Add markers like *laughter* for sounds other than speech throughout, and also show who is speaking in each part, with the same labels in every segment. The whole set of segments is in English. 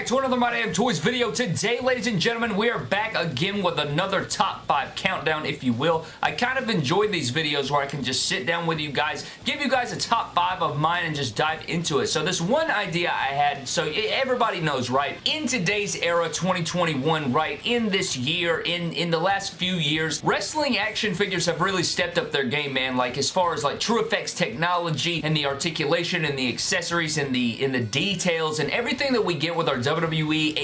Speaker 1: back to another My Damn Toys video. Today, ladies and gentlemen, we are back again with another top 5 countdown, if you will. I kind of enjoy these videos where I can just sit down with you guys, give you guys a top 5 of mine, and just dive into it. So this one idea I had, so everybody knows, right? In today's era, 2021, right? In this year, in, in the last few years, wrestling action figures have really stepped up their game, man. Like, as far as, like, TrueFX technology and the articulation and the accessories and the, and the details and everything that we get with our WWE,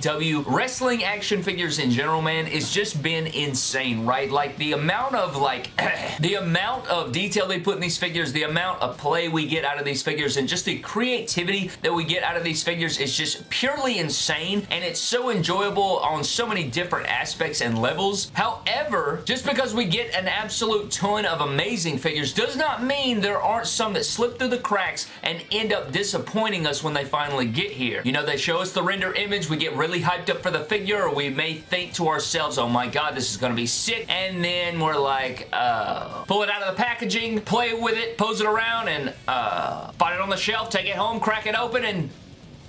Speaker 1: AEW, wrestling action figures in general, man, it's just been insane, right? Like, the amount of, like, *clears throat* the amount of detail they put in these figures, the amount of play we get out of these figures, and just the creativity that we get out of these figures is just purely insane, and it's so enjoyable on so many different aspects and levels. However, just because we get an absolute ton of amazing figures does not mean there aren't some that slip through the cracks and end up disappointing us when they finally get here. You know, they show us the render image, we get really hyped up for the figure, or we may think to ourselves, oh my god, this is going to be sick, and then we're like, uh, pull it out of the packaging, play with it, pose it around, and uh, find it on the shelf, take it home, crack it open, and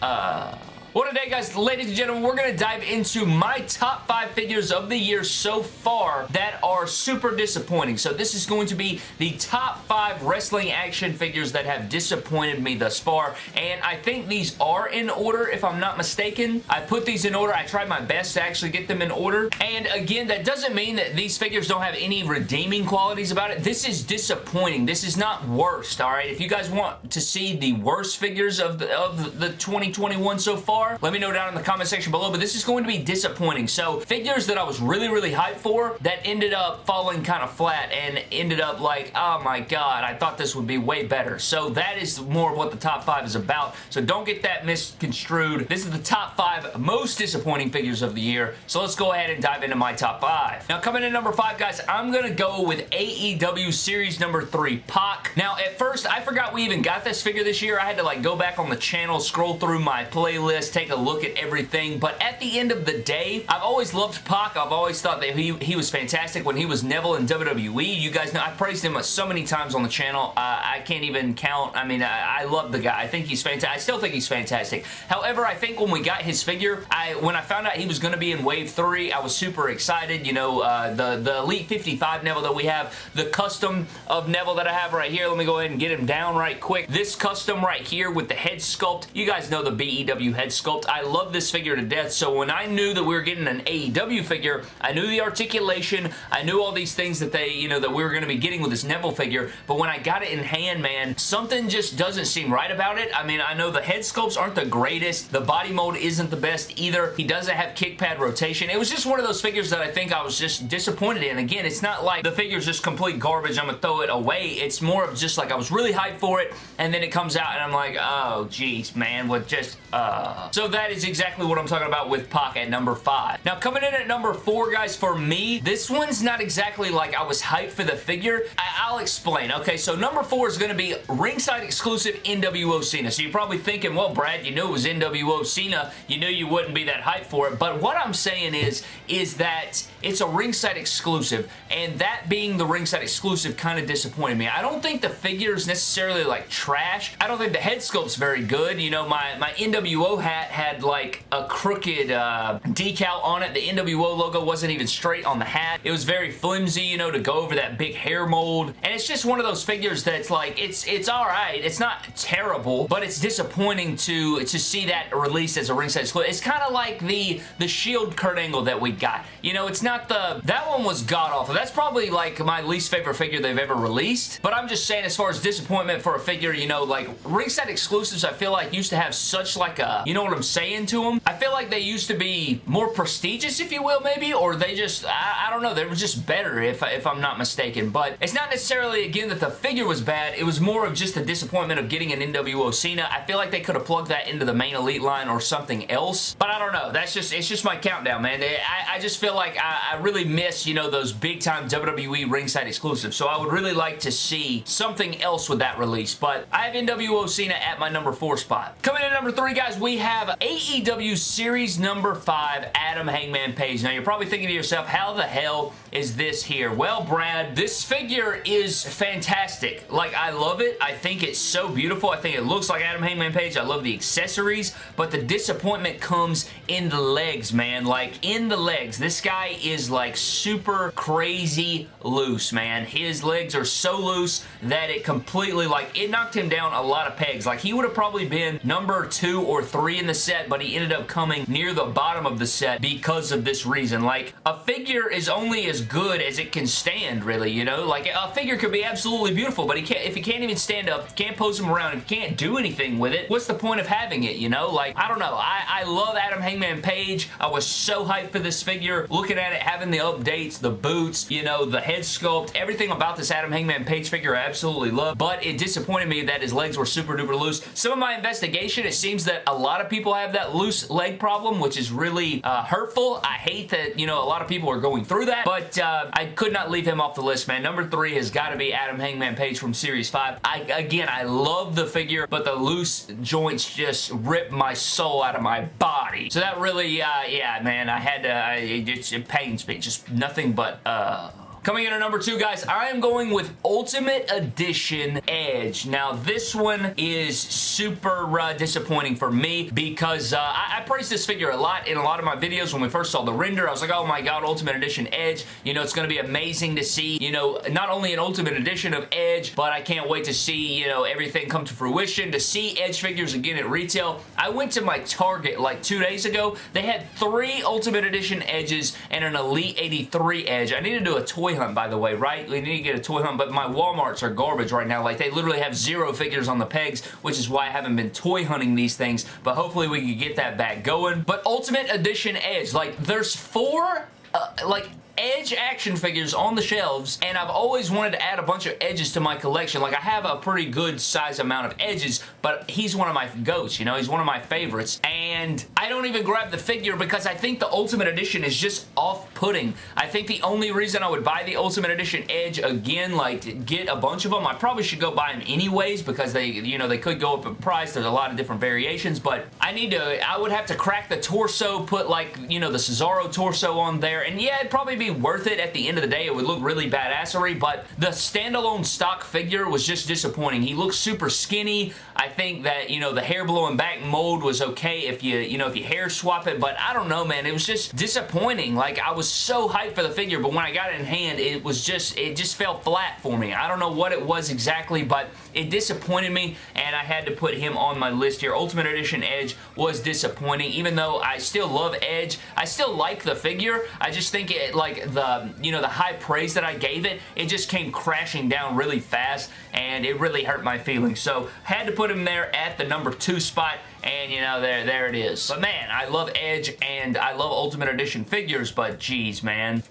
Speaker 1: uh... Well, today, guys, ladies and gentlemen, we're going to dive into my top five figures of the year so far that are super disappointing. So this is going to be the top five wrestling action figures that have disappointed me thus far, and I think these are in order, if I'm not mistaken. I put these in order. I tried my best to actually get them in order, and again, that doesn't mean that these figures don't have any redeeming qualities about it. This is disappointing. This is not worst, all right? If you guys want to see the worst figures of the, of the 2021 so far, are, let me know down in the comment section below, but this is going to be disappointing. So figures that I was really, really hyped for that ended up falling kind of flat and ended up like, oh my god, I thought this would be way better. So that is more of what the top five is about. So don't get that misconstrued. This is the top five most disappointing figures of the year. So let's go ahead and dive into my top five. Now coming in number five, guys, I'm going to go with AEW Series number three, Pac. Now at first, I forgot we even got this figure this year. I had to like go back on the channel, scroll through my playlist, take a look at everything. But at the end of the day, I've always loved Pac. I've always thought that he, he was fantastic when he was Neville in WWE. You guys know I praised him so many times on the channel. Uh, I can't even count. I mean, I, I love the guy. I think he's fantastic. I still think he's fantastic. However, I think when we got his figure, I when I found out he was going to be in Wave 3, I was super excited. You know, uh, the, the Elite 55 Neville that we have, the custom of Neville that I have right here. Let me go ahead and get him down right quick. This custom right here with the head sculpt. You guys know the BEW head sculpt. I love this figure to death, so when I knew that we were getting an AEW figure, I knew the articulation, I knew all these things that they, you know, that we were going to be getting with this Neville figure, but when I got it in hand, man, something just doesn't seem right about it. I mean, I know the head sculpts aren't the greatest, the body mold isn't the best either, he doesn't have kick pad rotation. It was just one of those figures that I think I was just disappointed in. Again, it's not like the figure's just complete garbage, I'm going to throw it away. It's more of just like I was really hyped for it, and then it comes out and I'm like, oh, jeez, man, with just, uh... So that is exactly what I'm talking about with Pac at number 5. Now, coming in at number 4, guys, for me, this one's not exactly like I was hyped for the figure. I will explain. Okay, so number 4 is going to be ringside exclusive NWO Cena. So you're probably thinking, well, Brad, you knew it was NWO Cena. You knew you wouldn't be that hyped for it. But what I'm saying is, is that it's a ringside exclusive, and that being the ringside exclusive kind of disappointed me. I don't think the figure is necessarily like trash. I don't think the head sculpt's very good. You know, my, my NWO hat had like a crooked uh, decal on it. The NWO logo wasn't even straight on the hat. It was very flimsy, you know, to go over that big hair mold. And it's just one of those figures that's like, it's it's alright. It's not terrible, but it's disappointing to, to see that released as a ringside exclusive. It's kind of like the, the Shield Kurt Angle that we got. You know, it's not the... That one was god-awful. That's probably like my least favorite figure they've ever released. But I'm just saying as far as disappointment for a figure, you know, like ringside exclusives I feel like used to have such like a... You know what I'm saying to them? I feel like they used to be more prestigious, if you will, maybe, or they just... I, I don't know. They were just better, if, if I'm not mistaken. But it's not necessarily, again, that the figure was bad. It was more of just the disappointment of getting an NWO Cena. I feel like they could have plugged that into the main Elite line or something else. But I don't know. That's just... It's just my countdown, man. I, I just feel like I, I really miss, you know, those big time WWE ringside exclusives. So I would really like to see something else with that release. But I have NWO Cena at my number four spot. Coming in number three, guys, we have have AEW Series number 5, Adam Hangman Page. Now, you're probably thinking to yourself, how the hell is this here? Well, Brad, this figure is fantastic. Like, I love it. I think it's so beautiful. I think it looks like Adam Hangman Page. I love the accessories, but the disappointment comes in the legs, man. Like, in the legs. This guy is, like, super crazy loose, man. His legs are so loose that it completely, like, it knocked him down a lot of pegs. Like, he would have probably been number two or three in the set, but he ended up coming near the bottom of the set because of this reason. Like, a figure is only as good as it can stand, really, you know? Like, a figure could be absolutely beautiful, but he can't, if he can't even stand up, can't pose him around, if can't do anything with it, what's the point of having it, you know? Like, I don't know. I, I love Adam Hangman Page. I was so hyped for this figure. Looking at it, having the updates, the boots, you know, the head sculpt, everything about this Adam Hangman Page figure I absolutely love, but it disappointed me that his legs were super duper loose. Some of my investigation, it seems that a lot of people have that loose leg problem, which is really uh, hurtful. I hate that, you know, a lot of people are going through that, but uh, I could not leave him off the list, man. Number three has got to be Adam Hangman Page from Series 5. I, again, I love the figure, but the loose joints just rip my soul out of my body. So that really, uh, yeah, man, I had to, I, it, it pains me. Just nothing but, uh, Coming in at number two, guys, I am going with Ultimate Edition Edge. Now, this one is super uh, disappointing for me because uh, I, I praised this figure a lot in a lot of my videos when we first saw the render. I was like, oh my god, Ultimate Edition Edge. You know, it's going to be amazing to see, you know, not only an Ultimate Edition of Edge, but I can't wait to see, you know, everything come to fruition, to see Edge figures again at retail. I went to my Target like two days ago. They had three Ultimate Edition Edges and an Elite 83 Edge. I need to do a toy hunt, by the way, right? We need to get a toy hunt, but my Walmarts are garbage right now. Like, they literally have zero figures on the pegs, which is why I haven't been toy hunting these things, but hopefully we can get that back going. But Ultimate Edition Edge, like, there's four, uh, like, Edge action figures on the shelves, and I've always wanted to add a bunch of edges to my collection. Like, I have a pretty good size amount of edges, but he's one of my goats, you know? He's one of my favorites, and I don't even grab the figure because I think the Ultimate Edition is just off-putting. I think the only reason I would buy the Ultimate Edition Edge again, like, get a bunch of them, I probably should go buy them anyways because they, you know, they could go up in price. There's a lot of different variations, but I need to, I would have to crack the torso, put, like, you know, the Cesaro torso on there, and yeah, it'd probably be worth it at the end of the day. It would look really badassery, but the standalone stock figure was just disappointing. He looks super skinny. I think that, you know, the hair blowing back mold was okay if you, you know, if you hair swap it, but I don't know, man. It was just disappointing. Like, I was so hyped for the figure, but when I got it in hand, it was just, it just fell flat for me. I don't know what it was exactly, but it disappointed me, and I had to put him on my list here. Ultimate Edition Edge was disappointing, even though I still love Edge. I still like the figure. I just think it, like, the, you know, the high praise that I gave it, it just came crashing down really fast and it really hurt my feelings. So had to put him there at the number two spot and you know there there it is but man I love Edge and I love Ultimate Edition figures but geez man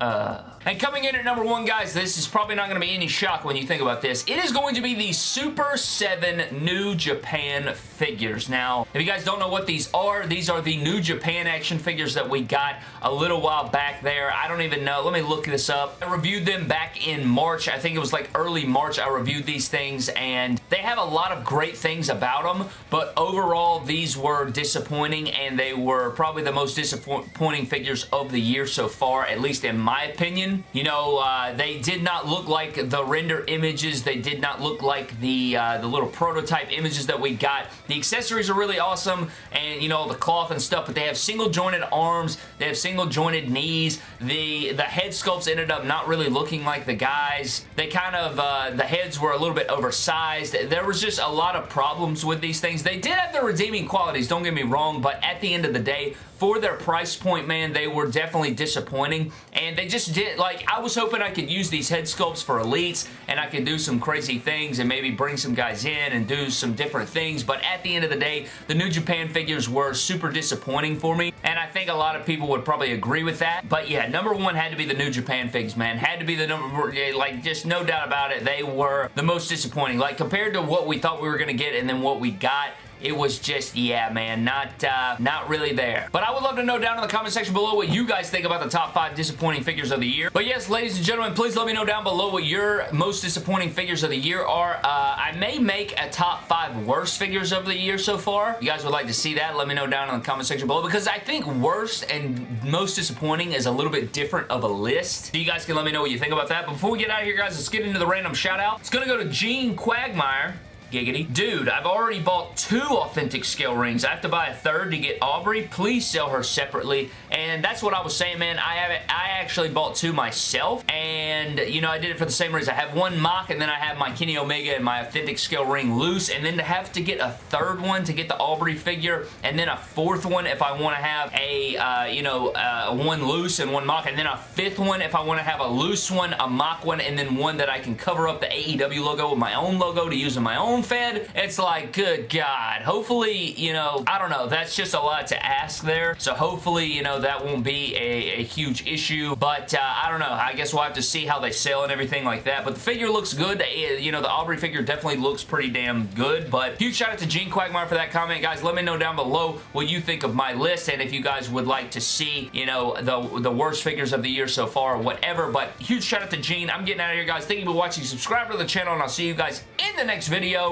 Speaker 1: uh, and coming in at number one, guys, this is probably not going to be any shock when you think about this. It is going to be the Super 7 New Japan figures. Now, if you guys don't know what these are, these are the New Japan action figures that we got a little while back there. I don't even know. Let me look this up. I reviewed them back in March. I think it was like early March I reviewed these things, and they have a lot of great things about them, but overall, these were disappointing, and they were probably the most disappointing figures of the year so far, at least in my opinion. You know, uh, they did not look like the render images. They did not look like the, uh, the little prototype images that we got. The accessories are really awesome and, you know, the cloth and stuff, but they have single jointed arms. They have single jointed knees. The, the head sculpts ended up not really looking like the guys. They kind of, uh, the heads were a little bit oversized. There was just a lot of problems with these things. They did have their redeeming qualities, don't get me wrong, but at the end of the day, for their price point, man, they were definitely disappointing. And they just did, like, I was hoping I could use these head sculpts for elites and I could do some crazy things and maybe bring some guys in and do some different things. But at the end of the day, the New Japan figures were super disappointing for me. And I think a lot of people would probably agree with that. But yeah, number one had to be the New Japan figs, man. Had to be the number, like, just no doubt about it. They were the most disappointing. Like, compared to what we thought we were going to get and then what we got, it was just, yeah, man, not, uh, not really there. But I would love to know down in the comment section below what you guys think about the top five disappointing figures of the year. But yes, ladies and gentlemen, please let me know down below what your most disappointing figures of the year are. Uh, I may make a top five worst figures of the year so far. you guys would like to see that, let me know down in the comment section below because I think worst and most disappointing is a little bit different of a list. So you guys can let me know what you think about that. But before we get out of here, guys, let's get into the random shout out. It's going to go to Gene Quagmire. Giggity. Dude, I've already bought two authentic scale rings. I have to buy a third to get Aubrey. Please sell her separately. And that's what I was saying, man. I have. I actually bought two myself. And, you know, I did it for the same reason. I have one MOC and then I have my Kenny Omega and my authentic scale ring loose. And then to have to get a third one to get the Aubrey figure and then a fourth one if I want to have a, uh, you know, uh, one loose and one MOC. And then a fifth one if I want to have a loose one, a MOC one, and then one that I can cover up the AEW logo with my own logo to use in my own fed, it's like, good God. Hopefully, you know, I don't know. That's just a lot to ask there. So hopefully, you know, that won't be a, a huge issue. But uh, I don't know. I guess we'll have to see how they sell and everything like that. But the figure looks good. You know, the Aubrey figure definitely looks pretty damn good. But huge shout out to Gene Quagmire for that comment. Guys, let me know down below what you think of my list and if you guys would like to see, you know, the, the worst figures of the year so far or whatever. But huge shout out to Gene. I'm getting out of here, guys. Thank you for watching. Subscribe to the channel, and I'll see you guys in the next video.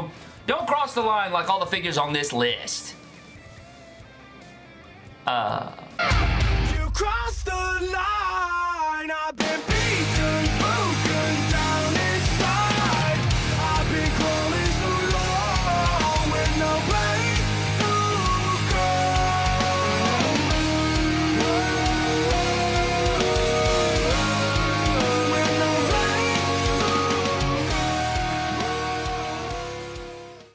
Speaker 1: Don't cross the line like all the figures on this list. Uh... You crossed the line,